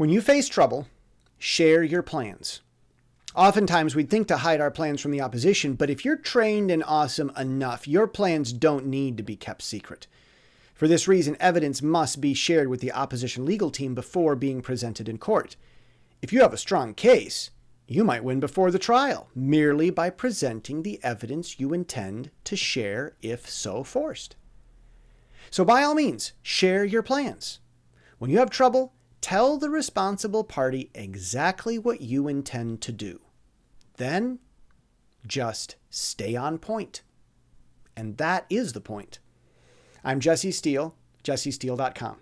When you face trouble, share your plans. Oftentimes, we'd think to hide our plans from the opposition, but if you're trained and awesome enough, your plans don't need to be kept secret. For this reason, evidence must be shared with the opposition legal team before being presented in court. If you have a strong case, you might win before the trial merely by presenting the evidence you intend to share if so forced. So, by all means, share your plans. When you have trouble, Tell the responsible party exactly what you intend to do. Then just stay on point. And that is the point. I'm Jesse Steele, jessesteele.com.